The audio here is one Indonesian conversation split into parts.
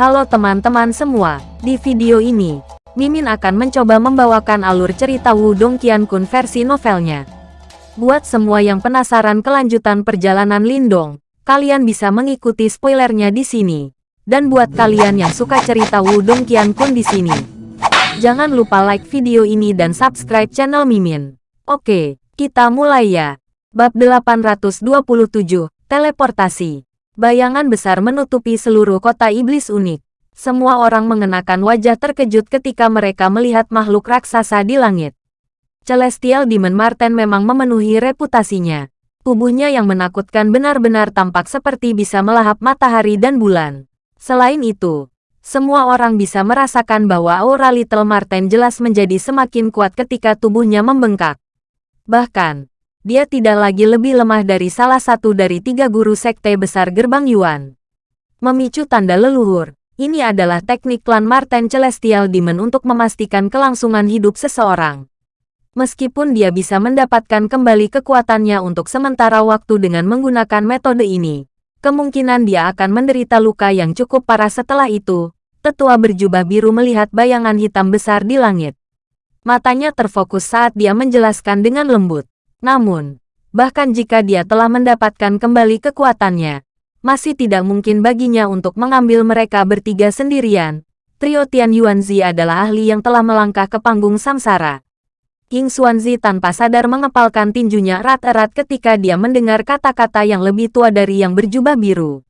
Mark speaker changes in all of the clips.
Speaker 1: Halo teman-teman semua, di video ini, Mimin akan mencoba membawakan alur cerita Wudong Qiankun versi novelnya. Buat semua yang penasaran kelanjutan perjalanan Lindong, kalian bisa mengikuti spoilernya di sini. Dan buat kalian yang suka cerita Wudong Qiankun di sini, jangan lupa like video ini dan subscribe channel Mimin. Oke, kita mulai ya. Bab 827, Teleportasi Bayangan besar menutupi seluruh kota iblis unik. Semua orang mengenakan wajah terkejut ketika mereka melihat makhluk raksasa di langit. Celestial Demon Marten memang memenuhi reputasinya. Tubuhnya yang menakutkan benar-benar tampak seperti bisa melahap matahari dan bulan. Selain itu, semua orang bisa merasakan bahwa aura Little Marten jelas menjadi semakin kuat ketika tubuhnya membengkak. Bahkan, dia tidak lagi lebih lemah dari salah satu dari tiga guru sekte besar gerbang Yuan. Memicu tanda leluhur, ini adalah teknik klan Marten Celestial Demon untuk memastikan kelangsungan hidup seseorang. Meskipun dia bisa mendapatkan kembali kekuatannya untuk sementara waktu dengan menggunakan metode ini, kemungkinan dia akan menderita luka yang cukup parah setelah itu. Tetua berjubah biru melihat bayangan hitam besar di langit. Matanya terfokus saat dia menjelaskan dengan lembut. Namun, bahkan jika dia telah mendapatkan kembali kekuatannya, masih tidak mungkin baginya untuk mengambil mereka bertiga sendirian. Trio Tian Yuanzi adalah ahli yang telah melangkah ke panggung samsara. King Xuanzi tanpa sadar mengepalkan tinjunya erat-erat ketika dia mendengar kata-kata yang lebih tua dari yang berjubah biru.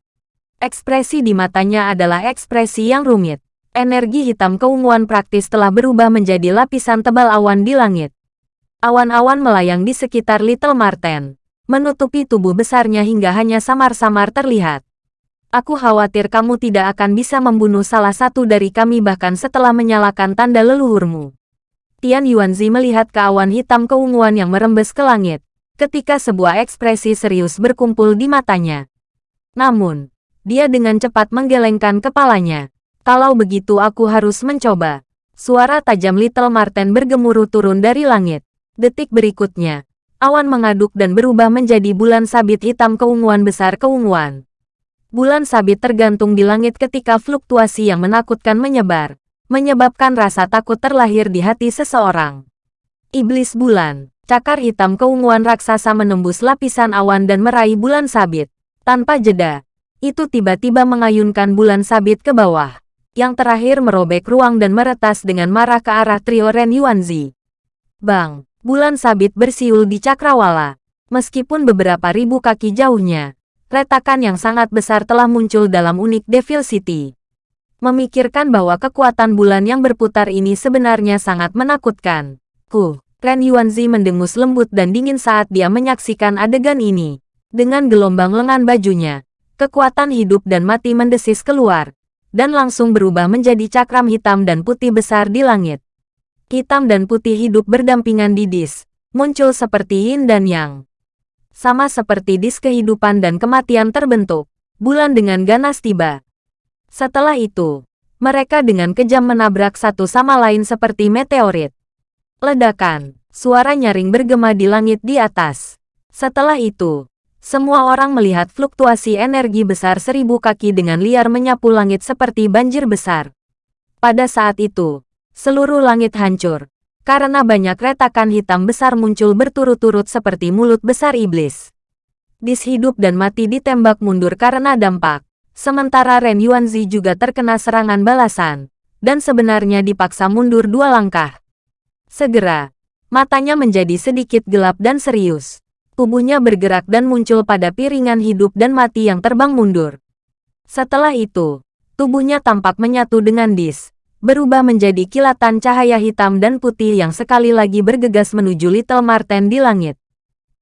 Speaker 1: Ekspresi di matanya adalah ekspresi yang rumit. Energi hitam keunguan praktis telah berubah menjadi lapisan tebal awan di langit. Awan-awan melayang di sekitar Little Marten, menutupi tubuh besarnya hingga hanya samar-samar terlihat. Aku khawatir kamu tidak akan bisa membunuh salah satu dari kami bahkan setelah menyalakan tanda leluhurmu. Tian Yuanzi melihat ke awan hitam keunguan yang merembes ke langit, ketika sebuah ekspresi serius berkumpul di matanya. Namun, dia dengan cepat menggelengkan kepalanya. Kalau begitu aku harus mencoba. Suara tajam Little Marten bergemuruh turun dari langit. Detik berikutnya, awan mengaduk dan berubah menjadi bulan sabit hitam keunguan besar keunguan. Bulan sabit tergantung di langit ketika fluktuasi yang menakutkan menyebar, menyebabkan rasa takut terlahir di hati seseorang. Iblis bulan, cakar hitam keunguan raksasa menembus lapisan awan dan meraih bulan sabit. Tanpa jeda, itu tiba-tiba mengayunkan bulan sabit ke bawah. Yang terakhir merobek ruang dan meretas dengan marah ke arah trio Ren Yuanzi. Bang! Bulan sabit bersiul di cakrawala. Meskipun beberapa ribu kaki jauhnya, retakan yang sangat besar telah muncul dalam unik Devil City. Memikirkan bahwa kekuatan bulan yang berputar ini sebenarnya sangat menakutkan. Ku, Ren Yuanzi mendengus lembut dan dingin saat dia menyaksikan adegan ini. Dengan gelombang lengan bajunya, kekuatan hidup dan mati mendesis keluar, dan langsung berubah menjadi cakram hitam dan putih besar di langit hitam dan putih hidup berdampingan di dis, muncul seperti yin dan yang. Sama seperti dis kehidupan dan kematian terbentuk, bulan dengan ganas tiba. Setelah itu, mereka dengan kejam menabrak satu sama lain seperti meteorit. Ledakan, suara nyaring bergema di langit di atas. Setelah itu, semua orang melihat fluktuasi energi besar seribu kaki dengan liar menyapu langit seperti banjir besar. Pada saat itu, seluruh langit hancur. Karena banyak retakan hitam besar muncul berturut-turut seperti mulut besar iblis. Dis hidup dan mati ditembak mundur karena dampak. Sementara Ren Yuanzi juga terkena serangan balasan. Dan sebenarnya dipaksa mundur dua langkah. Segera, matanya menjadi sedikit gelap dan serius. Tubuhnya bergerak dan muncul pada piringan hidup dan mati yang terbang mundur. Setelah itu, tubuhnya tampak menyatu dengan Dis berubah menjadi kilatan cahaya hitam dan putih yang sekali lagi bergegas menuju Little Marten di langit.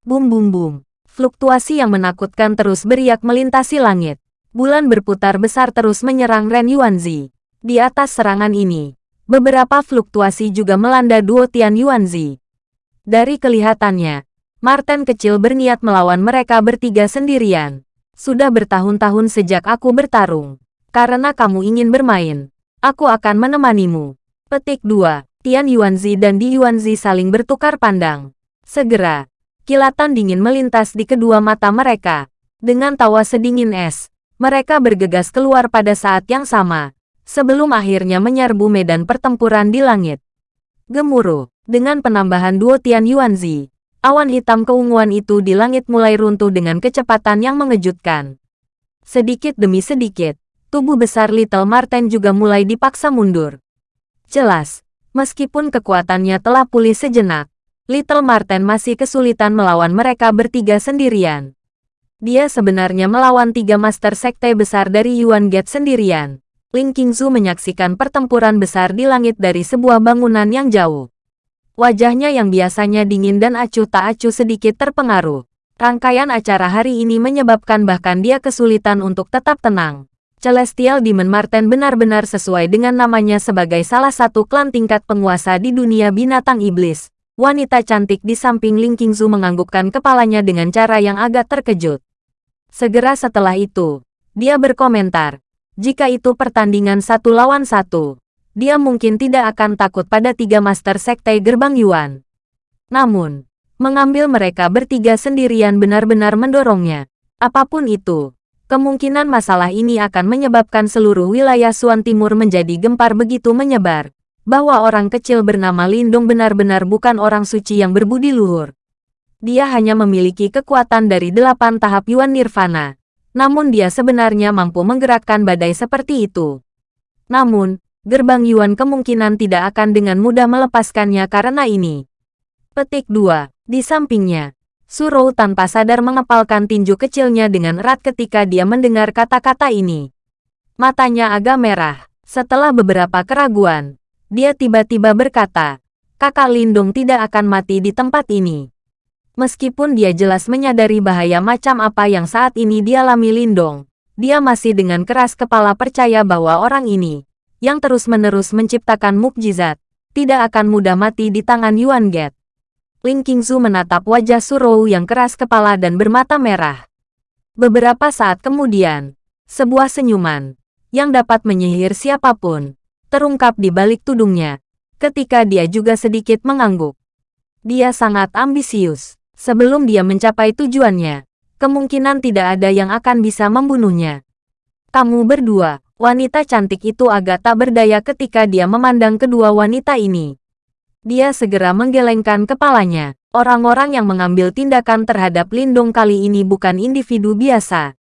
Speaker 1: Bum bum bum. Fluktuasi yang menakutkan terus beriak melintasi langit. Bulan berputar besar terus menyerang Ren Yuanzi. Di atas serangan ini, beberapa fluktuasi juga melanda duo Tian Yuanzi. Dari kelihatannya, Marten kecil berniat melawan mereka bertiga sendirian. Sudah bertahun-tahun sejak aku bertarung. Karena kamu ingin bermain, Aku akan menemanimu. Petik 2. Tian Yuanzi dan Di Yuanzi saling bertukar pandang. Segera, kilatan dingin melintas di kedua mata mereka. Dengan tawa sedingin es, mereka bergegas keluar pada saat yang sama. sebelum akhirnya menyerbu medan pertempuran di langit. Gemuruh, dengan penambahan duo Tian Yuanzi, awan hitam keunguan itu di langit mulai runtuh dengan kecepatan yang mengejutkan. Sedikit demi sedikit, tubuh besar Little Marten juga mulai dipaksa mundur. Jelas, meskipun kekuatannya telah pulih sejenak, Little Marten masih kesulitan melawan mereka bertiga sendirian. Dia sebenarnya melawan tiga master sekte besar dari Yuan Gate sendirian. Ling Qingzu menyaksikan pertempuran besar di langit dari sebuah bangunan yang jauh. Wajahnya yang biasanya dingin dan acuh tak acuh sedikit terpengaruh. Rangkaian acara hari ini menyebabkan bahkan dia kesulitan untuk tetap tenang. Celestial Demon Marten benar-benar sesuai dengan namanya sebagai salah satu klan tingkat penguasa di dunia binatang iblis. Wanita cantik di samping Ling Qingzu menganggukkan kepalanya dengan cara yang agak terkejut. Segera setelah itu, dia berkomentar, jika itu pertandingan satu lawan satu, dia mungkin tidak akan takut pada tiga master sekte gerbang Yuan. Namun, mengambil mereka bertiga sendirian benar-benar mendorongnya. Apa pun itu, kemungkinan masalah ini akan menyebabkan seluruh wilayah Suan Timur menjadi gempar begitu menyebar, bahwa orang kecil bernama Lindung benar-benar bukan orang suci yang berbudi luhur. Dia hanya memiliki kekuatan dari delapan tahap Yuan Nirvana, namun dia sebenarnya mampu menggerakkan badai seperti itu. Namun, gerbang Yuan kemungkinan tidak akan dengan mudah melepaskannya karena ini. Petik 2. Di sampingnya, Surou tanpa sadar mengepalkan tinju kecilnya dengan erat ketika dia mendengar kata-kata ini. Matanya agak merah. Setelah beberapa keraguan, dia tiba-tiba berkata, kakak Lindung tidak akan mati di tempat ini. Meskipun dia jelas menyadari bahaya macam apa yang saat ini dialami Lindong, dia masih dengan keras kepala percaya bahwa orang ini, yang terus-menerus menciptakan mukjizat, tidak akan mudah mati di tangan Yuan Get. Ling Qingzu menatap wajah Surou yang keras kepala dan bermata merah. Beberapa saat kemudian, sebuah senyuman, yang dapat menyihir siapa pun, terungkap di balik tudungnya, ketika dia juga sedikit mengangguk. Dia sangat ambisius. Sebelum dia mencapai tujuannya, kemungkinan tidak ada yang akan bisa membunuhnya. Kamu berdua, wanita cantik itu agak tak berdaya ketika dia memandang kedua wanita ini. Dia segera menggelengkan kepalanya. Orang-orang yang mengambil tindakan terhadap Lindung kali ini bukan individu biasa.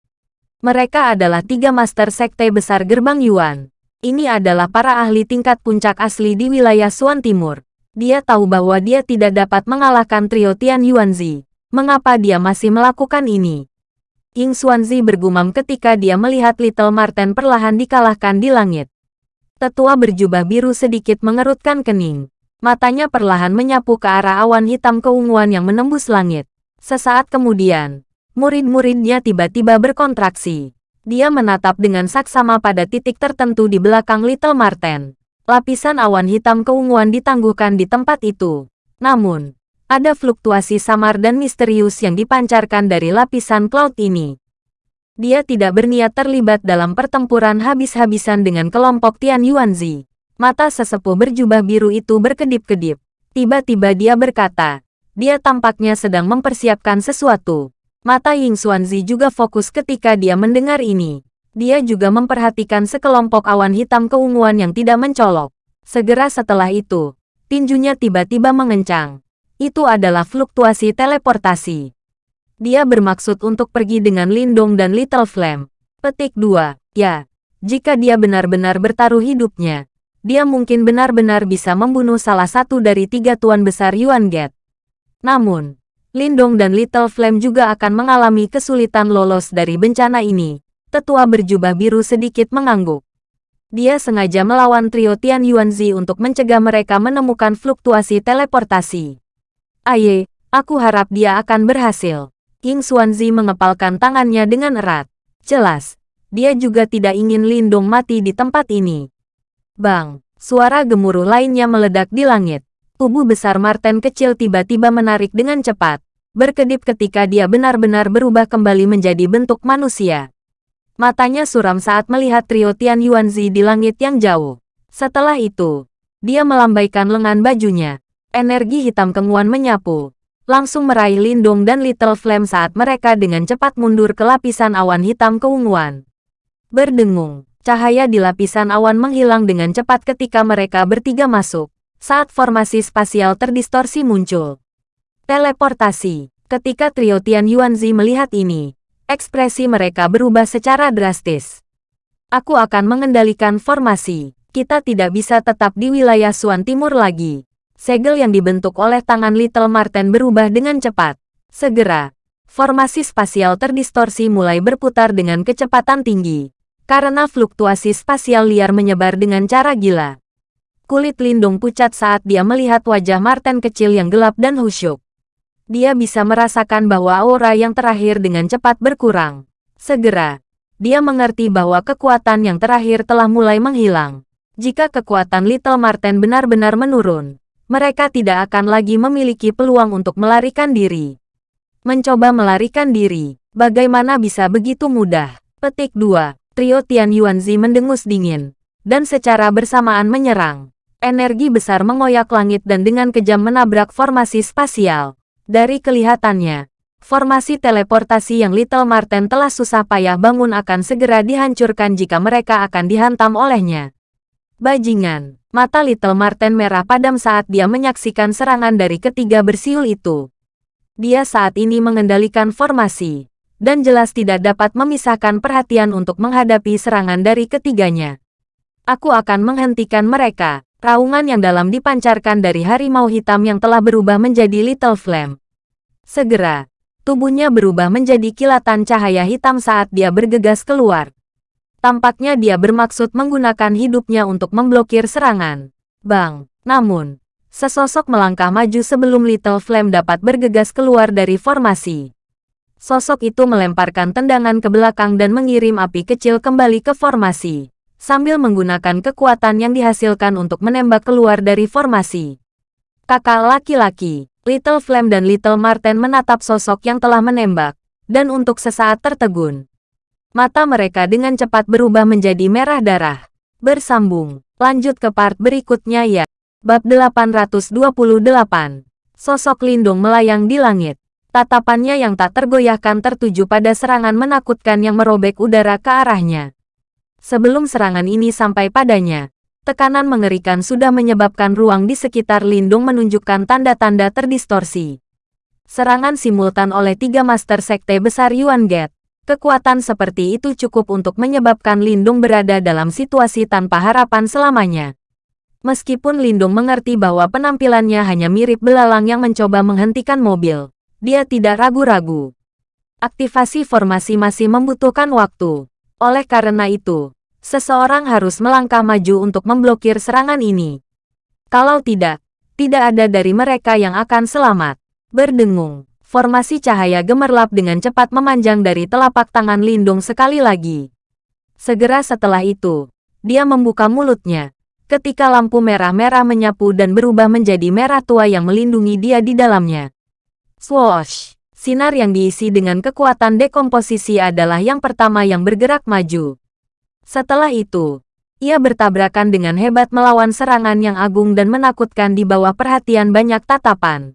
Speaker 1: Mereka adalah tiga master sekte besar gerbang Yuan. Ini adalah para ahli tingkat puncak asli di wilayah Suan Timur. Dia tahu bahwa dia tidak dapat mengalahkan trio Tian Yuanzi. Mengapa dia masih melakukan ini? Ying Xuanzi bergumam ketika dia melihat Little Marten perlahan dikalahkan di langit. Tetua berjubah biru sedikit mengerutkan kening. Matanya perlahan menyapu ke arah awan hitam keunguan yang menembus langit. Sesaat kemudian, murid-muridnya tiba-tiba berkontraksi. Dia menatap dengan saksama pada titik tertentu di belakang Little Marten. Lapisan awan hitam keunguan ditangguhkan di tempat itu. Namun, ada fluktuasi samar dan misterius yang dipancarkan dari lapisan cloud ini. Dia tidak berniat terlibat dalam pertempuran habis-habisan dengan kelompok Tian Yuanzi. Mata sesepuh berjubah biru itu berkedip-kedip. Tiba-tiba dia berkata, dia tampaknya sedang mempersiapkan sesuatu. Mata Ying Xuanzi juga fokus ketika dia mendengar ini. Dia juga memperhatikan sekelompok awan hitam keunguan yang tidak mencolok. Segera setelah itu, tinjunya tiba-tiba mengencang. Itu adalah fluktuasi teleportasi. Dia bermaksud untuk pergi dengan Lindong dan Little Flame. Petik 2. Ya, jika dia benar-benar bertaruh hidupnya, dia mungkin benar-benar bisa membunuh salah satu dari tiga tuan besar Yuan Gate. Namun, Lindong dan Little Flame juga akan mengalami kesulitan lolos dari bencana ini, Tetua berjubah biru sedikit mengangguk. Dia sengaja melawan trio Tian Yuanzi untuk mencegah mereka menemukan fluktuasi teleportasi. Aye, aku harap dia akan berhasil. King Xuanzi mengepalkan tangannya dengan erat. Jelas, dia juga tidak ingin Lindung mati di tempat ini. Bang, suara gemuruh lainnya meledak di langit. Tubuh besar Marten kecil tiba-tiba menarik dengan cepat, berkedip ketika dia benar-benar berubah kembali menjadi bentuk manusia. Matanya suram saat melihat trio Tian Yuanzi di langit yang jauh. Setelah itu, dia melambaikan lengan bajunya. Energi hitam kenguan menyapu. Langsung meraih Lindung dan Little Flame saat mereka dengan cepat mundur ke lapisan awan hitam keunguan. Berdengung, Cahaya di lapisan awan menghilang dengan cepat ketika mereka bertiga masuk, saat formasi spasial terdistorsi muncul. Teleportasi. Ketika trio Tian Yuanzi melihat ini, ekspresi mereka berubah secara drastis. Aku akan mengendalikan formasi. Kita tidak bisa tetap di wilayah Suan Timur lagi. Segel yang dibentuk oleh tangan Little Marten berubah dengan cepat. Segera, formasi spasial terdistorsi mulai berputar dengan kecepatan tinggi. Karena fluktuasi spasial liar menyebar dengan cara gila. Kulit Lindung pucat saat dia melihat wajah Marten kecil yang gelap dan khusyuk dia bisa merasakan bahwa aura yang terakhir dengan cepat berkurang. Segera, dia mengerti bahwa kekuatan yang terakhir telah mulai menghilang. Jika kekuatan Little Marten benar-benar menurun, mereka tidak akan lagi memiliki peluang untuk melarikan diri. Mencoba melarikan diri, bagaimana bisa begitu mudah? Petik 2. Trio Tian Yuanzi mendengus dingin, dan secara bersamaan menyerang. Energi besar mengoyak langit dan dengan kejam menabrak formasi spasial. Dari kelihatannya, formasi teleportasi yang Little Marten telah susah payah bangun akan segera dihancurkan jika mereka akan dihantam olehnya. Bajingan, mata Little Marten merah padam saat dia menyaksikan serangan dari ketiga bersiul itu. Dia saat ini mengendalikan formasi, dan jelas tidak dapat memisahkan perhatian untuk menghadapi serangan dari ketiganya. Aku akan menghentikan mereka, Raungan yang dalam dipancarkan dari harimau hitam yang telah berubah menjadi Little Flame. Segera, tubuhnya berubah menjadi kilatan cahaya hitam saat dia bergegas keluar. Tampaknya dia bermaksud menggunakan hidupnya untuk memblokir serangan. Bang, namun, sesosok melangkah maju sebelum Little Flame dapat bergegas keluar dari formasi. Sosok itu melemparkan tendangan ke belakang dan mengirim api kecil kembali ke formasi sambil menggunakan kekuatan yang dihasilkan untuk menembak keluar dari formasi. Kakak laki-laki, Little Flame dan Little Marten menatap sosok yang telah menembak, dan untuk sesaat tertegun. Mata mereka dengan cepat berubah menjadi merah darah. Bersambung, lanjut ke part berikutnya ya. Bab 828. Sosok Lindung melayang di langit. Tatapannya yang tak tergoyahkan tertuju pada serangan menakutkan yang merobek udara ke arahnya. Sebelum serangan ini sampai padanya, tekanan mengerikan sudah menyebabkan ruang di sekitar Lindung menunjukkan tanda-tanda terdistorsi. Serangan simultan oleh tiga Master Sekte Besar Yuan Gate. Kekuatan seperti itu cukup untuk menyebabkan Lindung berada dalam situasi tanpa harapan selamanya. Meskipun Lindung mengerti bahwa penampilannya hanya mirip belalang yang mencoba menghentikan mobil, dia tidak ragu-ragu. Aktivasi formasi masih membutuhkan waktu. Oleh karena itu, seseorang harus melangkah maju untuk memblokir serangan ini. Kalau tidak, tidak ada dari mereka yang akan selamat. Berdengung, formasi cahaya gemerlap dengan cepat memanjang dari telapak tangan Lindung sekali lagi. Segera setelah itu, dia membuka mulutnya. Ketika lampu merah-merah menyapu dan berubah menjadi merah tua yang melindungi dia di dalamnya. Swoosh! Sinar yang diisi dengan kekuatan dekomposisi adalah yang pertama yang bergerak maju. Setelah itu, ia bertabrakan dengan hebat melawan serangan yang agung dan menakutkan di bawah perhatian banyak tatapan.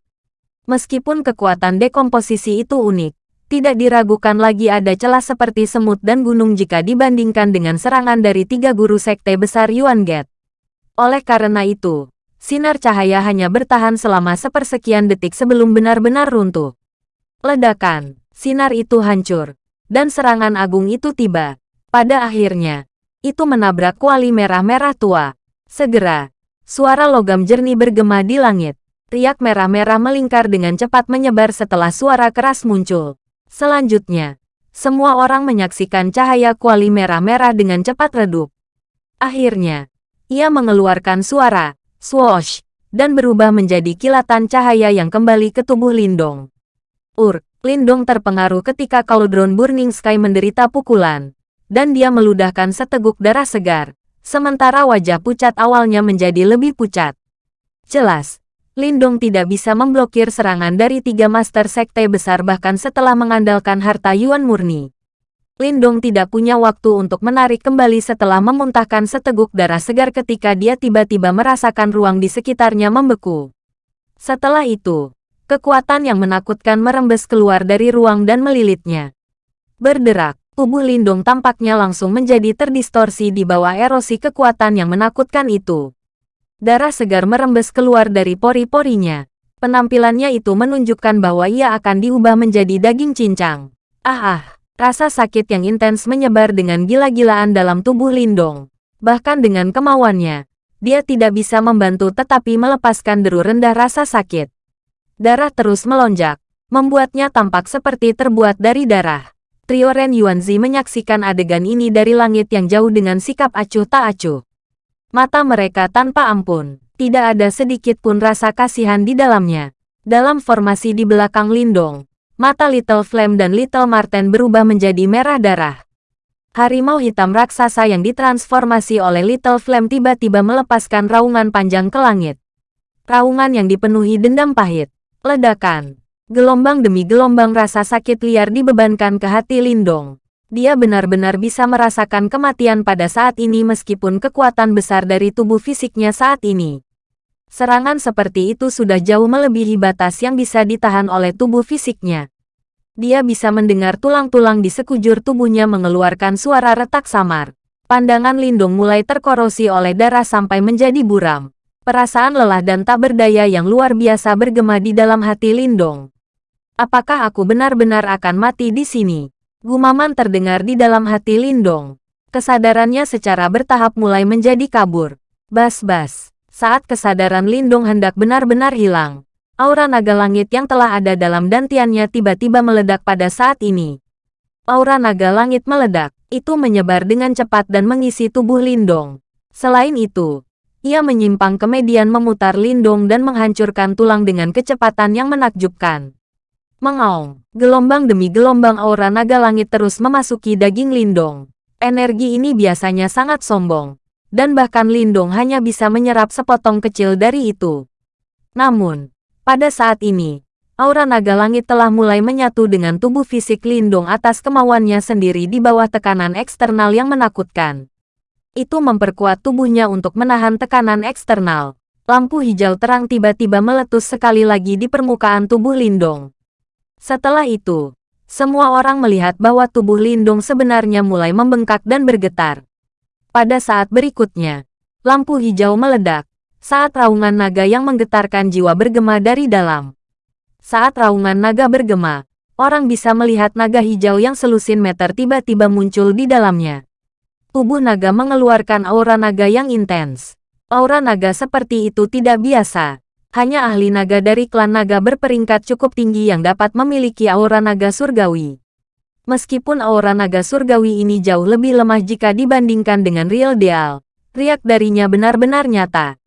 Speaker 1: Meskipun kekuatan dekomposisi itu unik, tidak diragukan lagi ada celah seperti semut dan gunung jika dibandingkan dengan serangan dari tiga guru sekte besar Yuan Gate. Oleh karena itu, sinar cahaya hanya bertahan selama sepersekian detik sebelum benar-benar runtuh. Ledakan, sinar itu hancur, dan serangan agung itu tiba. Pada akhirnya, itu menabrak kuali merah-merah tua. Segera, suara logam jernih bergema di langit. Riak merah-merah melingkar dengan cepat menyebar setelah suara keras muncul. Selanjutnya, semua orang menyaksikan cahaya kuali merah-merah dengan cepat redup. Akhirnya, ia mengeluarkan suara, swoosh, dan berubah menjadi kilatan cahaya yang kembali ke tubuh Lindong. Ur, Lindong terpengaruh ketika Cauldron Burning Sky menderita pukulan, dan dia meludahkan seteguk darah segar, sementara wajah pucat awalnya menjadi lebih pucat. Jelas, Lindong tidak bisa memblokir serangan dari tiga master sekte besar bahkan setelah mengandalkan harta Yuan murni. Lindong tidak punya waktu untuk menarik kembali setelah memuntahkan seteguk darah segar ketika dia tiba-tiba merasakan ruang di sekitarnya membeku. Setelah itu, Kekuatan yang menakutkan merembes keluar dari ruang dan melilitnya. Berderak, Tubuh Lindong tampaknya langsung menjadi terdistorsi di bawah erosi kekuatan yang menakutkan itu. Darah segar merembes keluar dari pori-porinya. Penampilannya itu menunjukkan bahwa ia akan diubah menjadi daging cincang. Ah ah, rasa sakit yang intens menyebar dengan gila-gilaan dalam tubuh Lindong. Bahkan dengan kemauannya, dia tidak bisa membantu tetapi melepaskan deru rendah rasa sakit. Darah terus melonjak, membuatnya tampak seperti terbuat dari darah. Trio Ren Yuanzi menyaksikan adegan ini dari langit yang jauh dengan sikap acuh tak acuh. Mata mereka tanpa ampun, tidak ada sedikit pun rasa kasihan di dalamnya. Dalam formasi di belakang Lindong, mata Little Flame dan Little Marten berubah menjadi merah darah. Harimau hitam raksasa yang ditransformasi oleh Little Flame tiba-tiba melepaskan raungan panjang ke langit. Raungan yang dipenuhi dendam pahit, ledakan, Gelombang demi gelombang rasa sakit liar dibebankan ke hati Lindong. Dia benar-benar bisa merasakan kematian pada saat ini meskipun kekuatan besar dari tubuh fisiknya saat ini. Serangan seperti itu sudah jauh melebihi batas yang bisa ditahan oleh tubuh fisiknya. Dia bisa mendengar tulang-tulang di sekujur tubuhnya mengeluarkan suara retak samar. Pandangan Lindong mulai terkorosi oleh darah sampai menjadi buram. Perasaan lelah dan tak berdaya yang luar biasa bergema di dalam hati Lindong. Apakah aku benar-benar akan mati di sini? Gumaman terdengar di dalam hati Lindong. Kesadarannya secara bertahap mulai menjadi kabur. Bas-bas. Saat kesadaran Lindong hendak benar-benar hilang, aura naga langit yang telah ada dalam dantiannya tiba-tiba meledak pada saat ini. Aura naga langit meledak, itu menyebar dengan cepat dan mengisi tubuh Lindong. Selain itu, ia menyimpang kemudian memutar Lindong dan menghancurkan tulang dengan kecepatan yang menakjubkan. Mengaung, gelombang demi gelombang aura naga langit terus memasuki daging Lindong. Energi ini biasanya sangat sombong, dan bahkan Lindong hanya bisa menyerap sepotong kecil dari itu. Namun, pada saat ini, aura naga langit telah mulai menyatu dengan tubuh fisik Lindong atas kemauannya sendiri di bawah tekanan eksternal yang menakutkan. Itu memperkuat tubuhnya untuk menahan tekanan eksternal. Lampu hijau terang tiba-tiba meletus sekali lagi di permukaan tubuh Lindong. Setelah itu, semua orang melihat bahwa tubuh Lindung sebenarnya mulai membengkak dan bergetar. Pada saat berikutnya, lampu hijau meledak, saat raungan naga yang menggetarkan jiwa bergema dari dalam. Saat raungan naga bergema, orang bisa melihat naga hijau yang selusin meter tiba-tiba muncul di dalamnya. Tubuh naga mengeluarkan aura naga yang intens. Aura naga seperti itu tidak biasa, hanya ahli naga dari klan naga berperingkat cukup tinggi yang dapat memiliki aura naga surgawi. Meskipun aura naga surgawi ini jauh lebih lemah jika dibandingkan dengan real deal, riak darinya benar-benar nyata.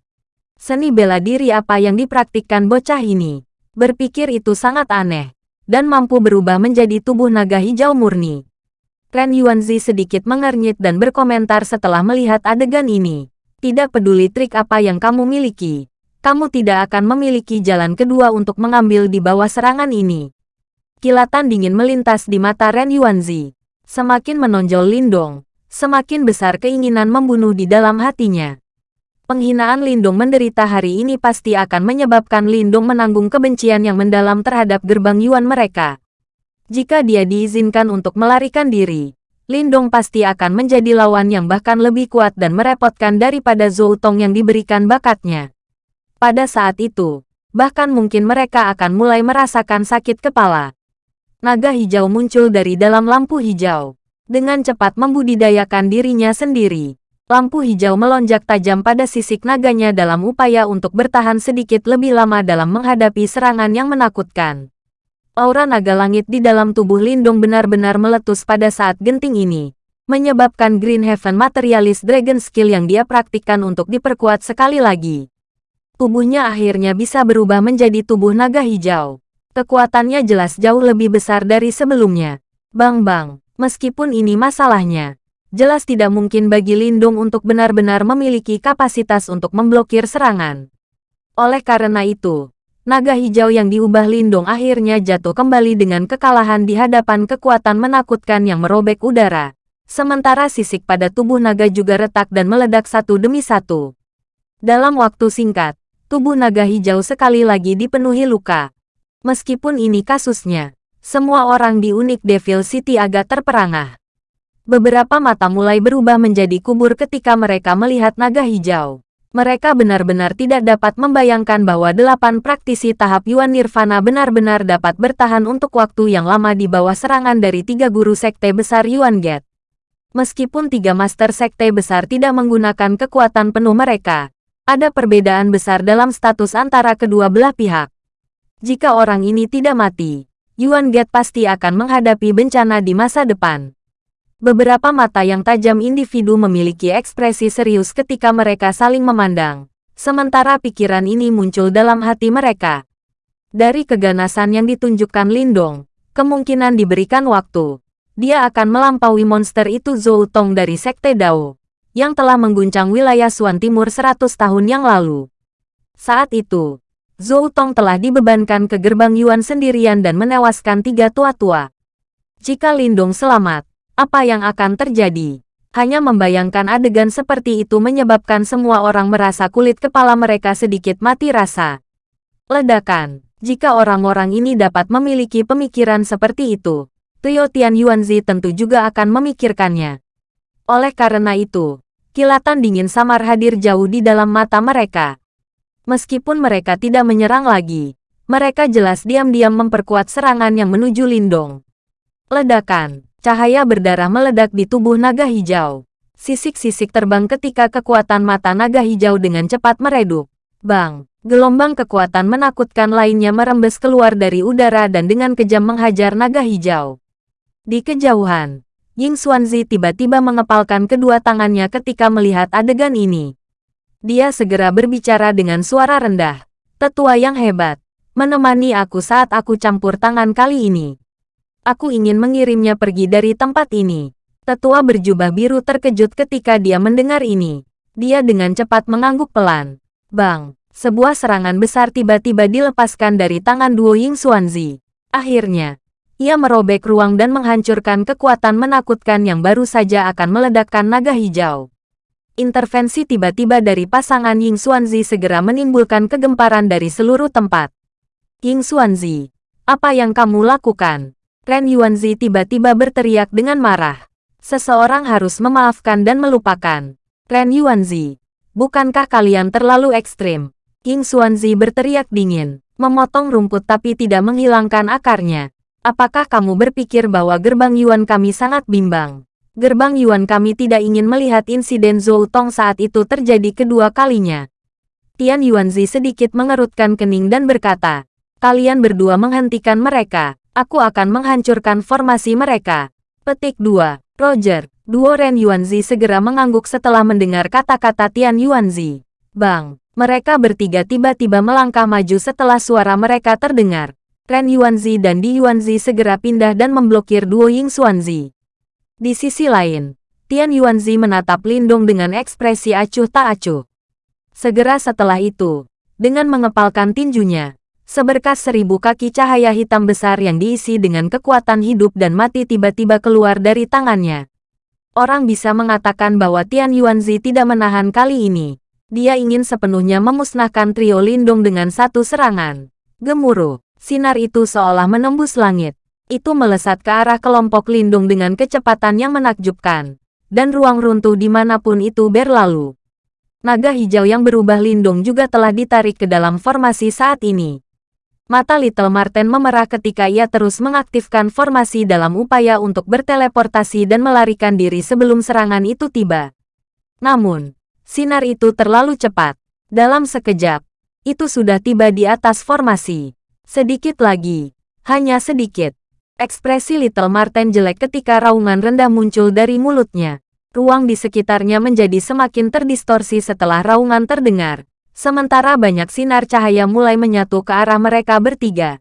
Speaker 1: Seni bela diri apa yang dipraktikkan bocah ini? Berpikir itu sangat aneh, dan mampu berubah menjadi tubuh naga hijau murni. Ren Yuanzi sedikit mengernyit dan berkomentar setelah melihat adegan ini. Tidak peduli trik apa yang kamu miliki, kamu tidak akan memiliki jalan kedua untuk mengambil di bawah serangan ini. Kilatan dingin melintas di mata Ren Yuanzi. Semakin menonjol Lindong, semakin besar keinginan membunuh di dalam hatinya. Penghinaan Lindong menderita hari ini pasti akan menyebabkan Lindong menanggung kebencian yang mendalam terhadap gerbang Yuan mereka. Jika dia diizinkan untuk melarikan diri, Lindong pasti akan menjadi lawan yang bahkan lebih kuat dan merepotkan daripada Zhou Tong yang diberikan bakatnya. Pada saat itu, bahkan mungkin mereka akan mulai merasakan sakit kepala. Naga hijau muncul dari dalam lampu hijau. Dengan cepat membudidayakan dirinya sendiri. Lampu hijau melonjak tajam pada sisik naganya dalam upaya untuk bertahan sedikit lebih lama dalam menghadapi serangan yang menakutkan. Aura naga langit di dalam tubuh Lindung benar-benar meletus pada saat genting ini, menyebabkan Green Heaven Materialist Dragon Skill yang dia praktikkan untuk diperkuat sekali lagi tubuhnya akhirnya bisa berubah menjadi tubuh naga hijau. Kekuatannya jelas jauh lebih besar dari sebelumnya. Bang-bang, meskipun ini masalahnya, jelas tidak mungkin bagi Lindung untuk benar-benar memiliki kapasitas untuk memblokir serangan. Oleh karena itu, naga hijau yang diubah Lindung akhirnya jatuh kembali dengan kekalahan di hadapan kekuatan menakutkan yang merobek udara. Sementara sisik pada tubuh naga juga retak dan meledak satu demi satu. Dalam waktu singkat, tubuh naga hijau sekali lagi dipenuhi luka. Meskipun ini kasusnya, semua orang di unik Devil City agak terperangah. Beberapa mata mulai berubah menjadi kubur ketika mereka melihat naga hijau. Mereka benar-benar tidak dapat membayangkan bahwa delapan praktisi tahap Yuan Nirvana benar-benar dapat bertahan untuk waktu yang lama di bawah serangan dari tiga guru sekte besar Yuan Gate. Meskipun tiga master sekte besar tidak menggunakan kekuatan penuh mereka, ada perbedaan besar dalam status antara kedua belah pihak. Jika orang ini tidak mati, Yuan Gate pasti akan menghadapi bencana di masa depan. Beberapa mata yang tajam individu memiliki ekspresi serius ketika mereka saling memandang, sementara pikiran ini muncul dalam hati mereka. Dari keganasan yang ditunjukkan Lindong, kemungkinan diberikan waktu, dia akan melampaui monster itu Zhou Tong dari Sekte Dao, yang telah mengguncang wilayah Suan Timur 100 tahun yang lalu. Saat itu, Zhou Tong telah dibebankan ke gerbang Yuan sendirian dan menewaskan tiga tua-tua. Jika Lindong selamat, apa yang akan terjadi. Hanya membayangkan adegan seperti itu menyebabkan semua orang merasa kulit kepala mereka sedikit mati rasa. Ledakan. Jika orang-orang ini dapat memiliki pemikiran seperti itu, Tio Tian Yuanzi tentu juga akan memikirkannya. Oleh karena itu, kilatan dingin samar hadir jauh di dalam mata mereka. Meskipun mereka tidak menyerang lagi, mereka jelas diam-diam memperkuat serangan yang menuju Lindong. Ledakan. Cahaya berdarah meledak di tubuh naga hijau. Sisik-sisik terbang ketika kekuatan mata naga hijau dengan cepat meredup. Bang! Gelombang kekuatan menakutkan lainnya merembes keluar dari udara dan dengan kejam menghajar naga hijau. Di kejauhan, Ying Xuanzi tiba-tiba mengepalkan kedua tangannya ketika melihat adegan ini. Dia segera berbicara dengan suara rendah. Tetua yang hebat, menemani aku saat aku campur tangan kali ini. Aku ingin mengirimnya pergi dari tempat ini. Tetua berjubah biru terkejut ketika dia mendengar ini. Dia dengan cepat mengangguk pelan. Bang, sebuah serangan besar tiba-tiba dilepaskan dari tangan duo Ying Xuanzi. Akhirnya, ia merobek ruang dan menghancurkan kekuatan menakutkan yang baru saja akan meledakkan naga hijau. Intervensi tiba-tiba dari pasangan Ying Xuanzi segera menimbulkan kegemparan dari seluruh tempat. Ying Xuanzi, apa yang kamu lakukan? Ren Yuanzi tiba-tiba berteriak dengan marah. Seseorang harus memaafkan dan melupakan. Ren Yuanzi, bukankah kalian terlalu ekstrim? King Xuanzi berteriak dingin, memotong rumput tapi tidak menghilangkan akarnya. Apakah kamu berpikir bahwa gerbang Yuan kami sangat bimbang? Gerbang Yuan kami tidak ingin melihat insiden Zhou Tong saat itu terjadi kedua kalinya. Tian Yuanzi sedikit mengerutkan kening dan berkata, kalian berdua menghentikan mereka aku akan menghancurkan formasi mereka. Petik 2. Roger, duo Ren Yuanzi segera mengangguk setelah mendengar kata-kata Tian Yuanzi. Bang, mereka bertiga tiba-tiba melangkah maju setelah suara mereka terdengar. Ren Yuanzi dan Di Yuanzi segera pindah dan memblokir duo Ying Xuanzi. Di sisi lain, Tian Yuanzi menatap Lindong dengan ekspresi acuh tak acuh. Segera setelah itu, dengan mengepalkan tinjunya, Seberkas seribu kaki cahaya hitam besar yang diisi dengan kekuatan hidup dan mati tiba-tiba keluar dari tangannya. Orang bisa mengatakan bahwa Tian Yuanzi tidak menahan kali ini. Dia ingin sepenuhnya memusnahkan trio Lindung dengan satu serangan. Gemuruh, sinar itu seolah menembus langit. Itu melesat ke arah kelompok Lindung dengan kecepatan yang menakjubkan. Dan ruang runtuh di mana pun itu berlalu. Naga hijau yang berubah Lindung juga telah ditarik ke dalam formasi saat ini. Mata Little Marten memerah ketika ia terus mengaktifkan formasi dalam upaya untuk berteleportasi dan melarikan diri sebelum serangan itu tiba. Namun, sinar itu terlalu cepat. Dalam sekejap, itu sudah tiba di atas formasi. Sedikit lagi, hanya sedikit. Ekspresi Little Marten jelek ketika raungan rendah muncul dari mulutnya. Ruang di sekitarnya menjadi semakin terdistorsi setelah raungan terdengar Sementara banyak sinar cahaya mulai menyatu ke arah mereka bertiga.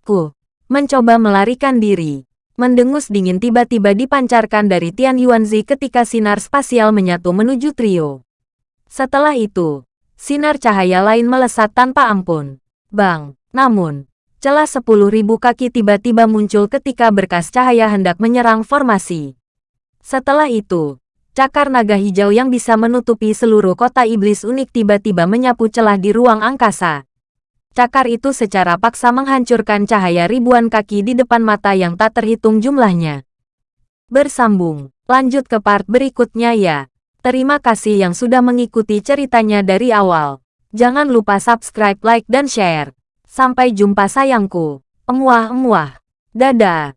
Speaker 1: Ku mencoba melarikan diri. Mendengus dingin tiba-tiba dipancarkan dari Tian Yuanzi ketika sinar spasial menyatu menuju trio. Setelah itu, sinar cahaya lain melesat tanpa ampun. Bang, namun, celah sepuluh ribu kaki tiba-tiba muncul ketika berkas cahaya hendak menyerang formasi. Setelah itu, Cakar naga hijau yang bisa menutupi seluruh kota iblis unik tiba-tiba menyapu celah di ruang angkasa. Cakar itu secara paksa menghancurkan cahaya ribuan kaki di depan mata yang tak terhitung jumlahnya. Bersambung, Lanjut ke part berikutnya ya. Terima kasih yang sudah mengikuti ceritanya dari awal. Jangan lupa subscribe, like, dan share. Sampai jumpa sayangku. Emuah-emuah. Dadah.